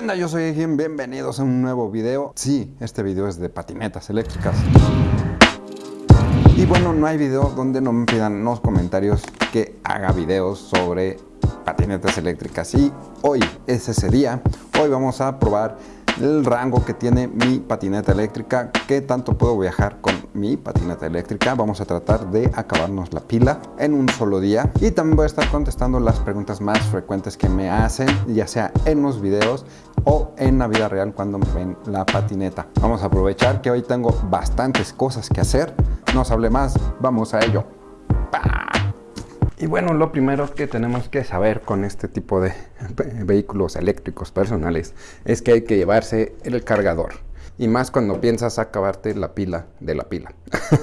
¿Qué? Yo soy Egin, bienvenidos a un nuevo video. Sí, este video es de patinetas eléctricas. Y bueno, no hay video donde no me pidan los comentarios que haga videos sobre patinetas eléctricas. Y hoy es ese día. Hoy vamos a probar el rango que tiene mi patineta eléctrica, qué tanto puedo viajar con mi patineta eléctrica. Vamos a tratar de acabarnos la pila en un solo día y también voy a estar contestando las preguntas más frecuentes que me hacen, ya sea en los videos o en la vida real cuando me ven la patineta. Vamos a aprovechar que hoy tengo bastantes cosas que hacer. No os hable más, vamos a ello. Y bueno, lo primero que tenemos que saber con este tipo de vehículos eléctricos personales es que hay que llevarse el cargador. Y más cuando piensas acabarte la pila de la pila.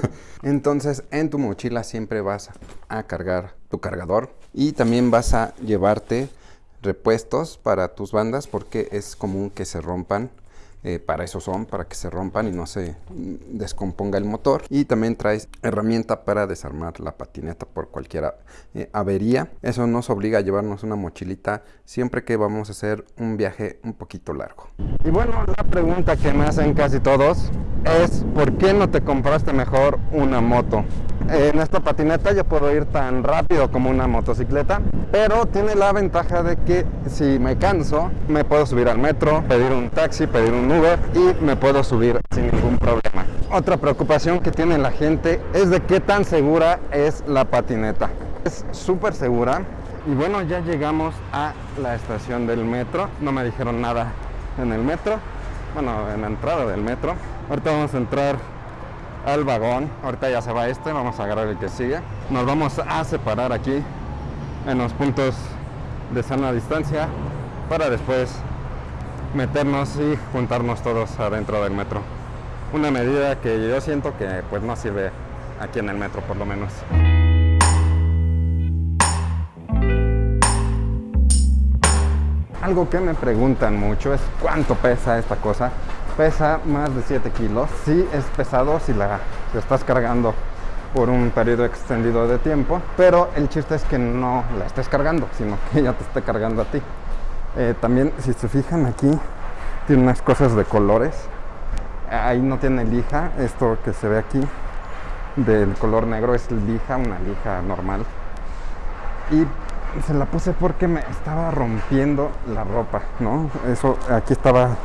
Entonces en tu mochila siempre vas a cargar tu cargador. Y también vas a llevarte repuestos para tus bandas porque es común que se rompan eh, para eso son, para que se rompan y no se descomponga el motor. Y también traes herramienta para desarmar la patineta por cualquier eh, avería. Eso nos obliga a llevarnos una mochilita siempre que vamos a hacer un viaje un poquito largo. Y bueno, la pregunta que me hacen casi todos es ¿por qué no te compraste mejor una moto? En esta patineta yo puedo ir tan rápido como una motocicleta, pero tiene la ventaja de que si me canso, me puedo subir al metro, pedir un taxi, pedir un Y me puedo subir sin ningún problema. Otra preocupación que tiene la gente es de qué tan segura es la patineta. Es súper segura y bueno, ya llegamos a la estación del metro. No me dijeron nada en el metro, bueno, en la entrada del metro. Ahorita vamos a entrar al vagón. Ahorita ya se va este, vamos a agarrar el que sigue. Nos vamos a separar aquí en los puntos de sana distancia para después meternos y juntarnos todos adentro del metro. Una medida que yo siento que pues no sirve aquí en el metro por lo menos. Algo que me preguntan mucho es cuánto pesa esta cosa pesa más de 7 kilos. Sí es pesado si la estás cargando por un periodo extendido de tiempo, pero el chiste es que no la estés cargando, sino que ella te esté cargando a ti. Eh, también, si se fijan aquí, tiene unas cosas de colores. Ahí no tiene lija, esto que se ve aquí del color negro es lija, una lija normal. Y se la puse porque me estaba rompiendo la ropa, ¿no? Eso, aquí estaba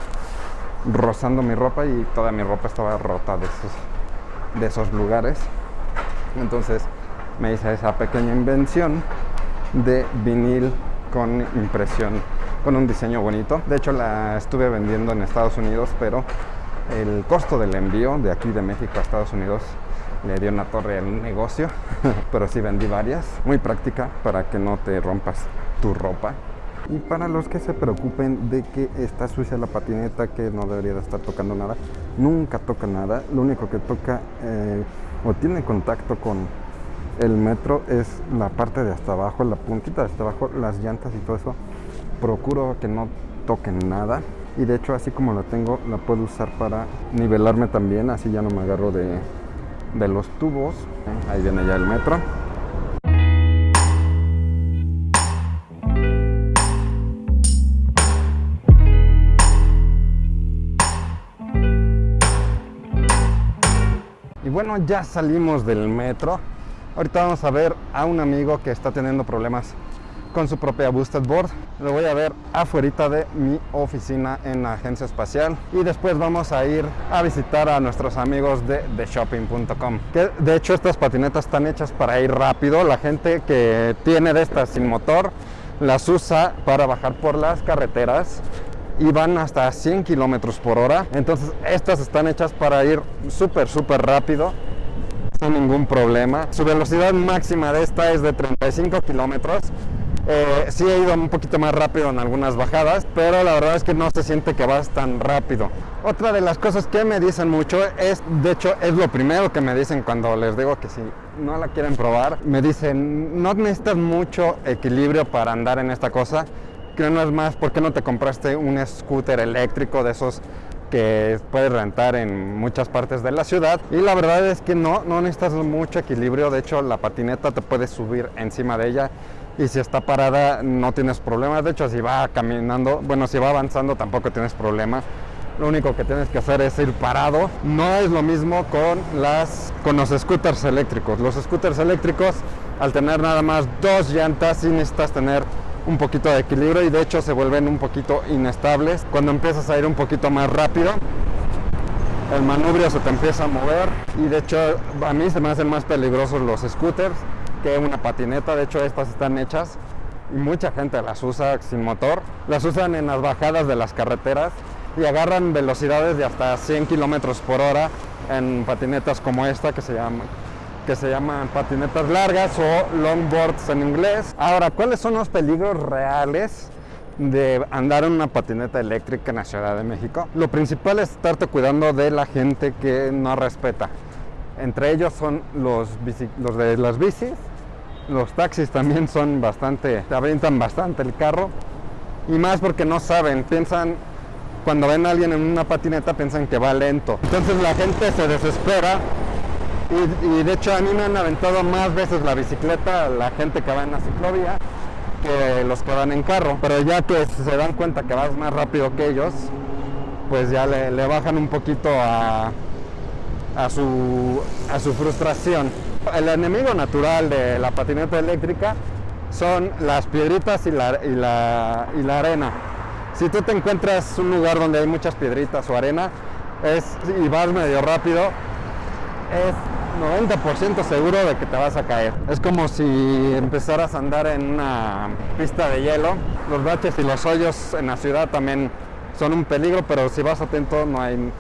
rozando mi ropa y toda mi ropa estaba rota de esos, de esos lugares. Entonces me hice esa pequeña invención de vinil con impresión, con un diseño bonito. De hecho la estuve vendiendo en Estados Unidos, pero el costo del envío de aquí de México a Estados Unidos le dio una torre al negocio, pero sí vendí varias. Muy práctica para que no te rompas tu ropa. Y para los que se preocupen de que está sucia la patineta, que no debería de estar tocando nada, nunca toca nada. Lo único que toca eh, o tiene contacto con el metro es la parte de hasta abajo, la puntita de hasta abajo, las llantas y todo eso. Procuro que no toquen nada. Y de hecho así como la tengo, la puedo usar para nivelarme también, así ya no me agarro de, de los tubos. Ahí viene ya el metro. bueno, ya salimos del metro. Ahorita vamos a ver a un amigo que está teniendo problemas con su propia boosted board. Lo voy a ver afuera de mi oficina en la agencia espacial. Y después vamos a ir a visitar a nuestros amigos de theshopping.com. Que de hecho estas patinetas están hechas para ir rápido. La gente que tiene de estas sin motor las usa para bajar por las carreteras y van hasta 100 kilómetros por hora. Entonces estas están hechas para ir súper, súper rápido sin ningún problema. Su velocidad máxima de esta es de 35 kilómetros. Eh, sí he ido un poquito más rápido en algunas bajadas, pero la verdad es que no se siente que vas tan rápido. Otra de las cosas que me dicen mucho es, de hecho es lo primero que me dicen cuando les digo que si no la quieren probar, me dicen no necesitas mucho equilibrio para andar en esta cosa, que no es más, ¿por qué no te compraste un scooter eléctrico de esos que puedes rentar en muchas partes de la ciudad? Y la verdad es que no, no necesitas mucho equilibrio, de hecho la patineta te puedes subir encima de ella y si está parada no tienes problemas. De hecho, si va caminando, bueno, si va avanzando tampoco tienes problemas. Lo único que tienes que hacer es ir parado. No es lo mismo con, las, con los scooters eléctricos. Los scooters eléctricos, al tener nada más dos llantas, sí necesitas tener un poquito de equilibrio y de hecho se vuelven un poquito inestables. Cuando empiezas a ir un poquito más rápido, el manubrio se te empieza a mover y de hecho a mí se me hacen más peligrosos los scooters que una patineta. De hecho estas están hechas y mucha gente las usa sin motor. Las usan en las bajadas de las carreteras y agarran velocidades de hasta 100 kilómetros por hora en patinetas como esta que se llama que se llaman patinetas largas o longboards en inglés. Ahora, ¿cuáles son los peligros reales de andar en una patineta eléctrica en la Ciudad de México? Lo principal es estarte cuidando de la gente que no respeta. Entre ellos son los, los de las bicis, los taxis también son bastante, te avientan bastante el carro y más porque no saben, piensan cuando ven a alguien en una patineta piensan que va lento. Entonces la gente se desespera y, de hecho a mí me han aventado más veces la bicicleta la gente que va en la ciclovía que los que van en carro. Pero ya que se dan cuenta que vas más rápido que ellos, pues ya le, bajan un poquito a su frustración. El enemigo natural de la patineta eléctrica son las piedritas y la, y la, y la arena. Si tú te encuentras un lugar donde hay muchas piedritas o arena es, y vas medio rápido, es 90% seguro de que te vas a caer. Es como si empezaras a andar en una pista de hielo. Los baches y los hoyos en la ciudad también son un peligro, pero si vas atento no hay,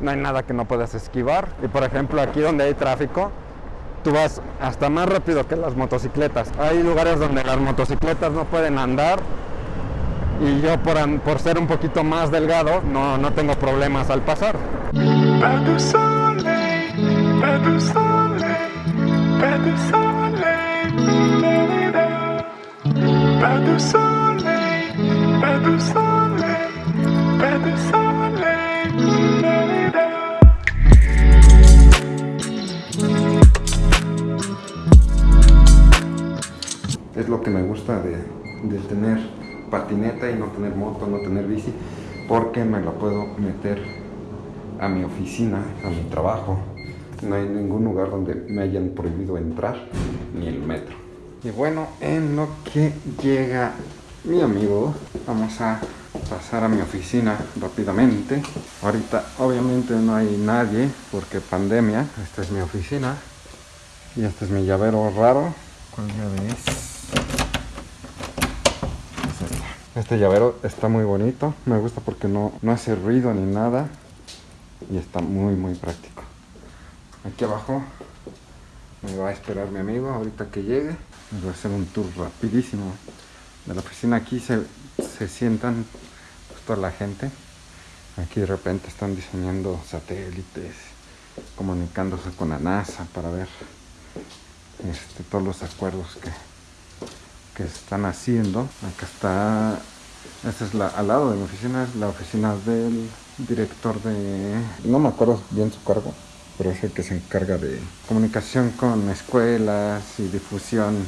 no hay nada que no puedas esquivar. Y por ejemplo aquí donde hay tráfico, tú vas hasta más rápido que las motocicletas. Hay lugares donde las motocicletas no pueden andar y yo por, por ser un poquito más delgado no, no tengo problemas al pasar. Patineta y no tener moto, no tener bici, porque me la puedo meter a mi oficina, a mi trabajo, no hay ningún lugar donde me hayan prohibido entrar, ni el metro. Y bueno, en lo que llega mi amigo, vamos a pasar a mi oficina rápidamente. Ahorita obviamente no hay nadie porque pandemia. Esta es mi oficina. Y este es mi llavero raro. ¿Cuál llave es? Este llavero está muy bonito. Me gusta porque no, no hace ruido ni nada. Y está muy muy práctico. Aquí abajo me va a esperar mi amigo ahorita que llegue. voy a hacer un tour rapidísimo de la oficina. Aquí se, sientan pues, toda la gente. Aquí de repente están diseñando satélites, comunicándose con la NASA para ver este, todos los acuerdos que, que están haciendo. Acá está, esta es la, al lado de mi oficina, es la oficina del director de, no me acuerdo bien su cargo, pero es el que se encarga de comunicación con escuelas y difusión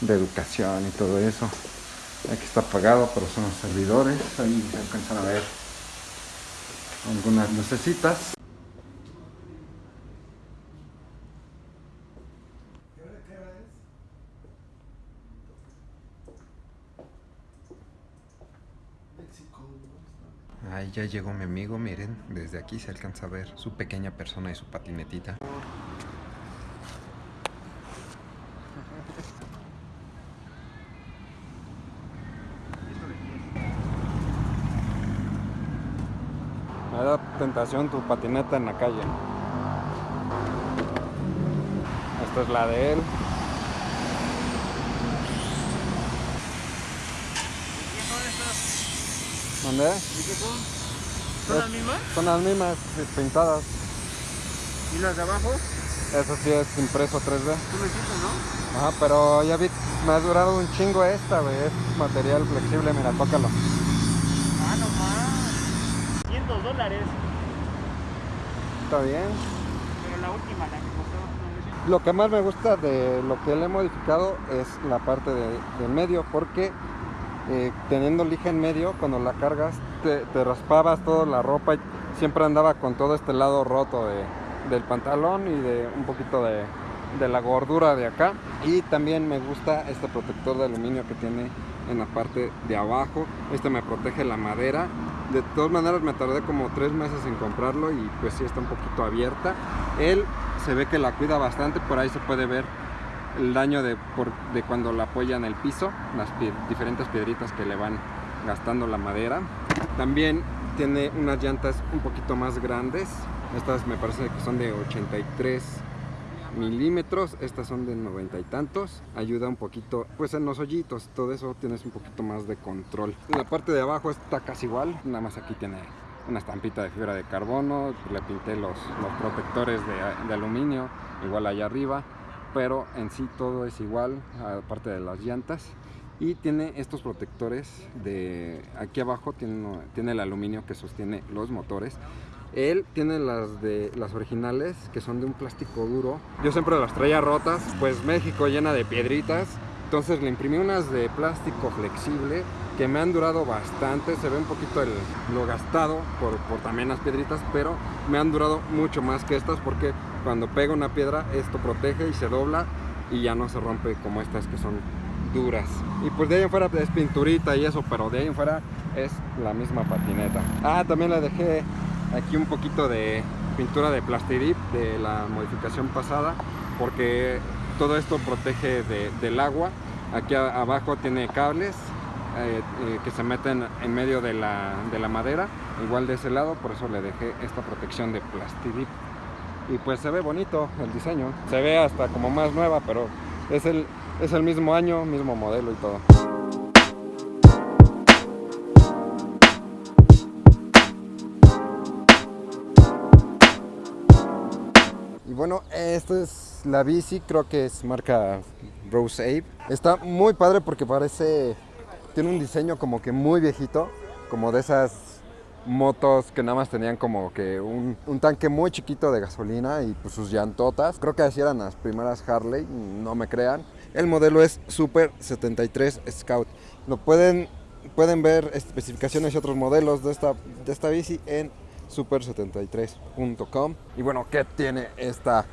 de educación y todo eso. Aquí está apagado, pero son los servidores, ahí se alcanzan a ver algunas lucecitas. Ahí ya llegó mi amigo, miren, desde aquí se alcanza a ver su pequeña persona y su patinetita. Me da tentación tu patineta en la calle. Esta es la de él. ¿Dónde? ¿Y qué son? ¿Son las mismas? Son las mismas, pintadas. ¿Y las de abajo? Eso sí es impreso 3D. Tú me hiciste, ¿no? Ajá, pero ya vi, me ha durado un chingo esta, güey. Es material flexible, mira, tócalo. Ah, no más. 100 dólares. Está bien. Pero la última, la que costó Lo que más me gusta de lo que le he modificado es la parte de, del medio, porque eh, teniendo lija en medio, cuando la cargas, te, raspabas toda la ropa y siempre andaba con todo este lado roto de, del pantalón y de un poquito de, de la gordura de acá. Y también me gusta este protector de aluminio que tiene en la parte de abajo. Este me protege la madera. De todas maneras me tardé como tres meses en comprarlo y pues sí está un poquito abierta. Él se ve que la cuida bastante, por ahí se puede ver el daño de, por, de cuando la apoya en el piso, las diferentes piedritas que le van gastando la madera. También tiene unas llantas un poquito más grandes. Estas me parece que son de 83 milímetros, estas son de 90 y tantos. Ayuda un poquito, pues en los hoyitos, todo eso tienes un poquito más de control. La parte de abajo está casi igual, nada más aquí tiene una estampita de fibra de carbono, le pinté los, los protectores de, de aluminio, igual allá arriba, pero en sí todo es igual, aparte de las llantas. Y tiene estos protectores de aquí abajo tiene, tiene el aluminio que sostiene los motores. Él tiene las de las originales que son de un plástico duro. Yo siempre las traía rotas pues México llena de piedritas. Entonces le imprimí unas de plástico flexible que me han durado bastante. Se ve un poquito el, lo gastado por, por también las piedritas pero me han durado mucho más que estas porque cuando pega una piedra esto protege y se dobla y ya no se rompe como estas que son duras. Y pues de ahí en fuera es pinturita y eso, pero de ahí en fuera es la misma patineta. Ah, también le dejé aquí un poquito de pintura de plastidip de la modificación pasada, porque todo esto protege de, del agua. Aquí abajo tiene cables eh, eh, que se meten en medio de la, de la madera, igual de ese lado, por eso le dejé esta protección de plastidip y pues se ve bonito el diseño. Se ve hasta como más nueva, pero es el, es el mismo año, mismo modelo y todo. Y bueno, esta es la bici, creo que es marca Rose Ape. Está muy padre porque parece, tiene un diseño como que muy viejito, como de esas motos que nada más tenían como que un, un, tanque muy chiquito de gasolina y pues sus llantotas. Creo que así eran las primeras Harley, no me crean. El modelo es Super 73 Scout. Lo pueden, pueden ver especificaciones y otros modelos de esta, de esta bici en super73.com. Y bueno, ¿qué tiene esta,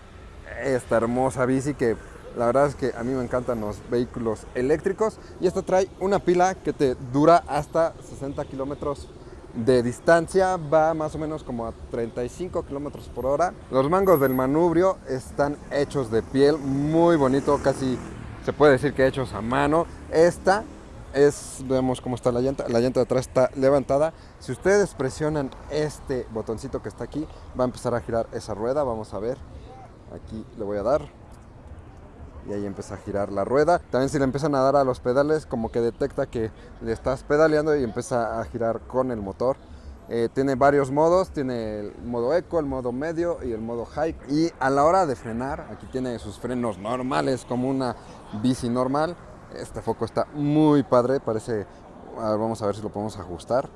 esta hermosa bici que la verdad es que a mí me encantan los vehículos eléctricos y esta trae una pila que te dura hasta 60 kilómetros de distancia va más o menos como a 35 kilómetros por hora. Los mangos del manubrio están hechos de piel, muy bonito, casi se puede decir que hechos a mano. Esta es, vemos cómo está la llanta, la llanta de atrás está levantada. Si ustedes presionan este botoncito que está aquí, va a empezar a girar esa rueda, vamos a ver. Aquí le voy a dar, y ahí empieza a girar la rueda. También si le empiezan a dar a los pedales, como que detecta que le estás pedaleando y empieza a girar con el motor. Eh, tiene varios modos, tiene el modo eco, el modo medio y el modo high. Y a la hora de frenar, aquí tiene sus frenos normales como una bici normal. Este foco está muy padre, parece, vamos a ver si lo podemos ajustar.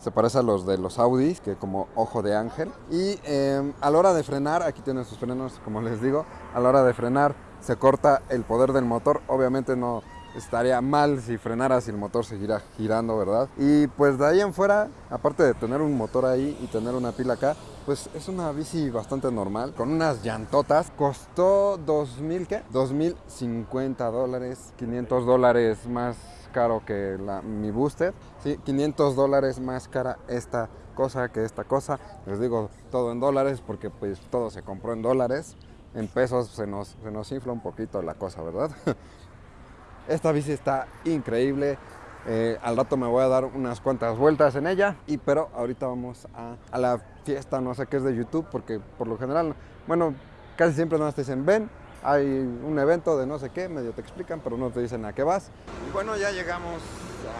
Se parece a los de los Audis, que como ojo de ángel. Y eh, a la hora de frenar, aquí tienen sus frenos, como les digo, a la hora de frenar se corta el poder del motor. Obviamente no estaría mal si frenara si el motor seguirá girando, ¿verdad? Y pues de ahí en fuera, aparte de tener un motor ahí y tener una pila acá, pues es una bici bastante normal, con unas llantotas. Costó 2000, ¿qué? 2050 dólares, 500 dólares más caro que mi booster. Sí, 500 dólares más cara esta cosa que esta cosa. Les digo todo en dólares porque pues todo se compró en dólares en pesos se nos, se nos infla un poquito la cosa, ¿verdad? Esta bici está increíble. Eh, al rato me voy a dar unas cuantas vueltas en ella. Y pero ahorita vamos a, a, la fiesta, no sé qué es de YouTube, porque por lo general, bueno, casi siempre te dicen ven, hay un evento de no sé qué, medio te explican, pero no te dicen a qué vas. Y bueno, ya llegamos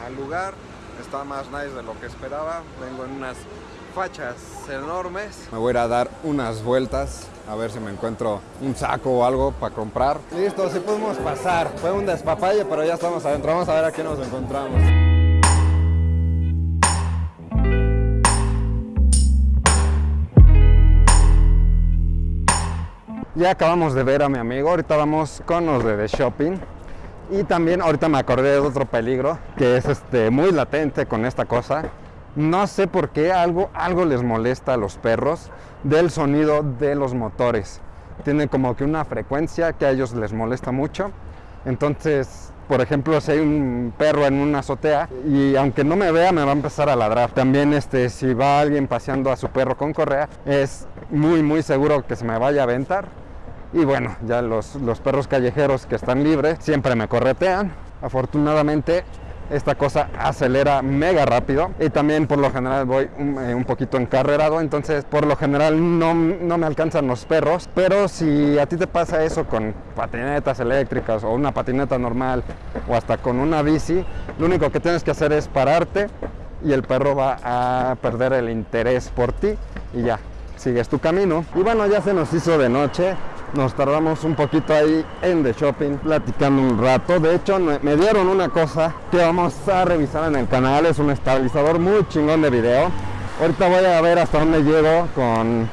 al lugar. Está más nice de lo que esperaba. Vengo en unas fachas enormes. Me voy a ir a dar unas vueltas a ver si me encuentro un saco o algo para comprar. Listo, sí podemos pasar. Fue un despapalle, pero ya estamos adentro. Vamos a ver a qué nos encontramos. Ya acabamos de ver a mi amigo, ahorita vamos con los de The Shopping. Y también ahorita me acordé de otro peligro que es este muy latente con esta cosa. No sé por qué algo, algo les molesta a los perros del sonido de los motores. Tiene como que una frecuencia que a ellos les molesta mucho. Entonces, por ejemplo, si hay un perro en una azotea y aunque no me vea me va a empezar a ladrar. También este, si va alguien paseando a su perro con correa, es muy muy seguro que se me vaya a aventar. Y bueno, ya los, los perros callejeros que están libres siempre me corretean. Afortunadamente esta cosa acelera mega rápido y también por lo general voy un, eh, un poquito encarrerado, entonces por lo general no, no, me alcanzan los perros, pero si a ti te pasa eso con patinetas eléctricas o una patineta normal o hasta con una bici, lo único que tienes que hacer es pararte y el perro va a perder el interés por ti y ya, sigues tu camino. Y bueno, ya se nos hizo de noche, nos tardamos un poquito ahí en The Shopping platicando un rato. De hecho, me dieron una cosa que vamos a revisar en el canal. Es un estabilizador muy chingón de video. Ahorita voy a ver hasta dónde llego con,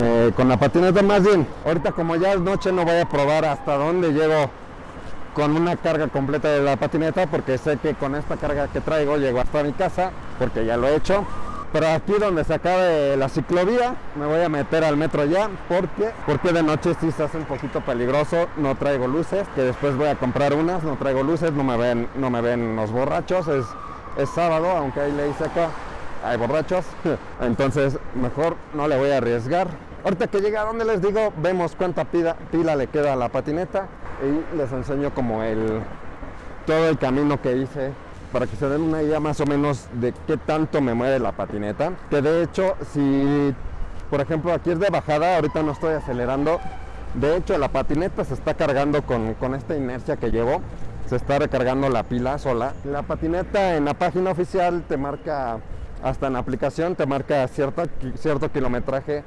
eh, con la patineta. Más bien, ahorita como ya es noche no voy a probar hasta dónde llego con una carga completa de la patineta porque sé que con esta carga que traigo llego hasta mi casa porque ya lo he hecho pero aquí donde se acabe la ciclovía me voy a meter al metro ya porque porque de noche sí se hace un poquito peligroso no traigo luces que después voy a comprar unas no traigo luces no me ven no me ven los borrachos es, es sábado aunque hay ley seca hay borrachos entonces mejor no le voy a arriesgar. Ahorita que llega a donde les digo vemos cuánta pila, pila le queda a la patineta y les enseño como el todo el camino que hice para que se den una idea más o menos de qué tanto me mueve la patineta. Que de hecho, si por ejemplo aquí es de bajada, ahorita no estoy acelerando. De hecho, la patineta se está cargando con, con esta inercia que llevo. Se está recargando la pila sola. La patineta en la página oficial te marca, hasta en la aplicación, te marca cierto, cierto kilometraje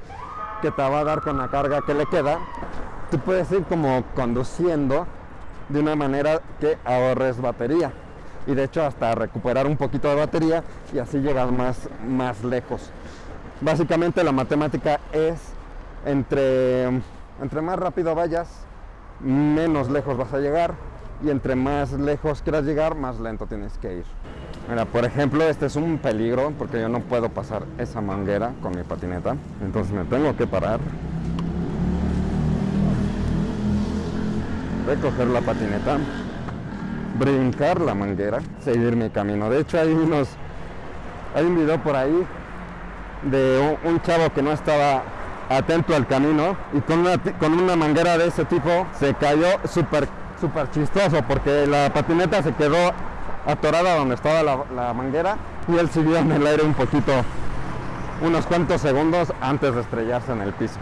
que te va a dar con la carga que le queda. Tú puedes ir como conduciendo de una manera que ahorres batería y de hecho hasta recuperar un poquito de batería y así llegar más, más lejos. Básicamente la matemática es entre, entre más rápido vayas, menos lejos vas a llegar y entre más lejos quieras llegar, más lento tienes que ir. Mira, por ejemplo, este es un peligro porque yo no puedo pasar esa manguera con mi patineta, entonces me tengo que parar, recoger la patineta brincar la manguera, seguir mi camino. De hecho hay unos, hay un video por ahí de un, chavo que no estaba atento al camino y con una, con una manguera de ese tipo se cayó súper súper chistoso porque la patineta se quedó atorada donde estaba la, la manguera y él siguió en el aire un poquito, unos cuantos segundos antes de estrellarse en el piso.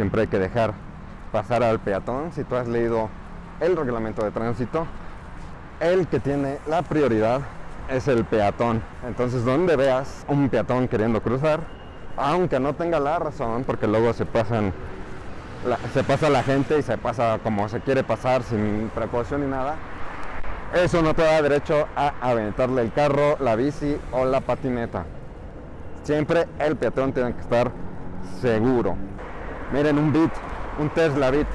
Siempre hay que dejar pasar al peatón. Si tú has leído el reglamento de tránsito, el que tiene la prioridad es el peatón. Entonces, donde veas un peatón queriendo cruzar, aunque no tenga la razón, porque luego se pasan se pasa la gente y se pasa como se quiere pasar sin precaución ni nada, eso no te da derecho a aventarle el carro, la bici o la patineta. Siempre el peatón tiene que estar seguro. Miren un Bit, un Tesla Bit.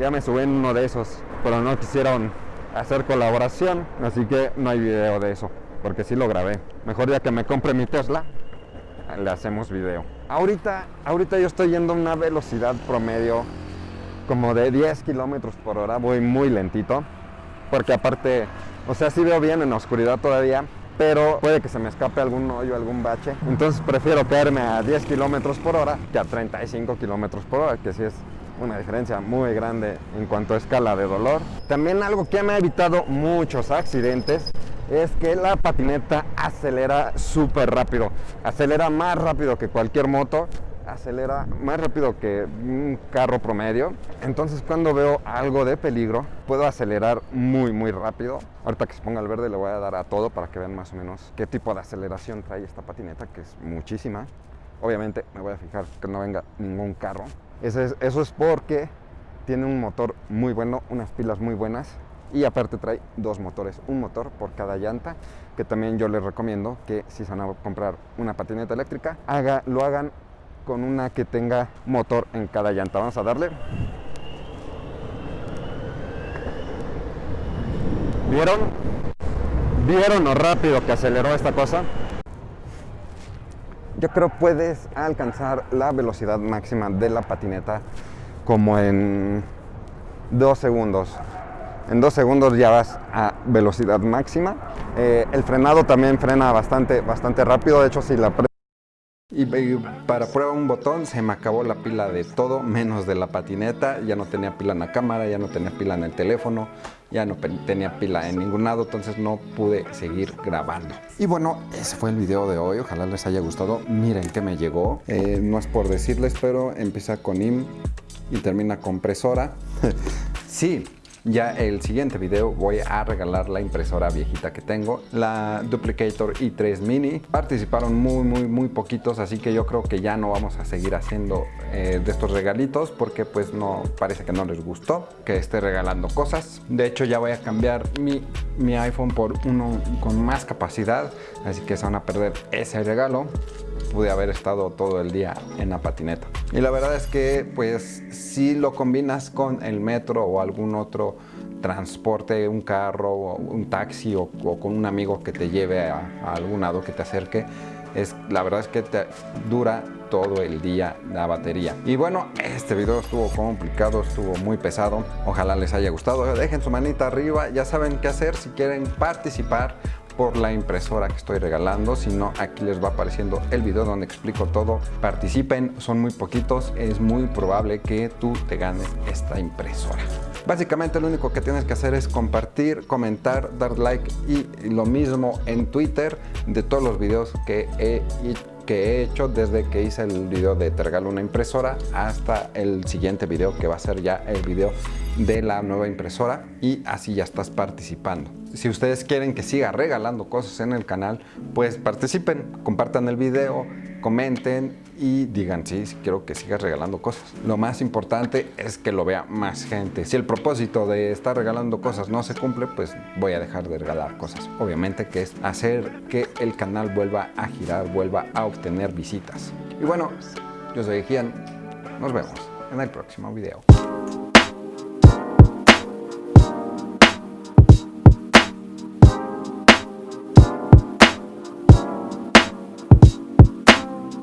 Ya me subí en uno de esos, pero no quisieron hacer colaboración, así que no hay video de eso, porque sí lo grabé. Mejor ya que me compre mi Tesla, le hacemos video. Ahorita, ahorita yo estoy yendo a una velocidad promedio como de 10 kilómetros por hora, voy muy lentito, porque aparte, o sea, sí veo bien en la oscuridad todavía, pero puede que se me escape algún hoyo, algún bache. Entonces prefiero caerme a 10 kilómetros por hora que a 35 kilómetros por hora, que sí es una diferencia muy grande en cuanto a escala de dolor. También algo que me ha evitado muchos accidentes es que la patineta acelera súper rápido, acelera más rápido que cualquier moto acelera más rápido que un carro promedio. Entonces cuando veo algo de peligro, puedo acelerar muy muy rápido. Ahorita que se ponga el verde le voy a dar a todo para que vean más o menos qué tipo de aceleración trae esta patineta, que es muchísima. Obviamente me voy a fijar que no venga ningún carro. Eso es, porque tiene un motor muy bueno, unas pilas muy buenas y aparte trae dos motores, un motor por cada llanta, que también yo les recomiendo que si se van a comprar una patineta eléctrica, haga, lo hagan con una que tenga motor en cada llanta. Vamos a darle. ¿Vieron? ¿Vieron lo rápido que aceleró esta cosa? Yo creo puedes alcanzar la velocidad máxima de la patineta como en dos segundos. En dos segundos ya vas a velocidad máxima. Eh, el frenado también frena bastante, bastante rápido. De hecho, si la y, para prueba un botón se me acabó la pila de todo menos de la patineta, ya no tenía pila en la cámara, ya no tenía pila en el teléfono, ya no tenía pila en ningún lado, entonces no pude seguir grabando. Y bueno, ese fue el video de hoy, ojalá les haya gustado, miren que me llegó, eh, no es por decirles, pero empieza con IM y termina con presora. sí, ya el siguiente video voy a regalar la impresora viejita que tengo, la Duplicator i3 Mini. Participaron muy, muy, muy poquitos, así que yo creo que ya no vamos a seguir haciendo eh, de estos regalitos porque pues no, parece que no les gustó que esté regalando cosas. De hecho ya voy a cambiar mi, mi iPhone por uno con más capacidad, así que se van a perder ese regalo pude haber estado todo el día en la patineta. Y la verdad es que pues si lo combinas con el metro o algún otro transporte, un carro, o un taxi o, con un amigo que te lleve a, algún lado que te acerque, es, la verdad es que te dura todo el día la batería. Y bueno, este video estuvo complicado, estuvo muy pesado. Ojalá les haya gustado. Dejen su manita arriba, ya saben qué hacer si quieren participar por la impresora que estoy regalando, si no aquí les va apareciendo el video donde explico todo. Participen, son muy poquitos, es muy probable que tú te ganes esta impresora. Básicamente lo único que tienes que hacer es compartir, comentar, dar like y lo mismo en Twitter de todos los videos que he que he hecho desde que hice el video de te regalo una impresora hasta el siguiente video que va a ser ya el video de la nueva impresora y así ya estás participando. Si ustedes quieren que siga regalando cosas en el canal, pues participen, compartan el video, comenten y digan sí, quiero que sigas regalando cosas. Lo más importante es que lo vea más gente. Si el propósito de estar regalando cosas no se cumple, pues voy a dejar de regalar cosas. Obviamente que es hacer que el canal vuelva a girar, vuelva a obtener visitas. Y bueno, yo soy Gian, nos vemos en el próximo video.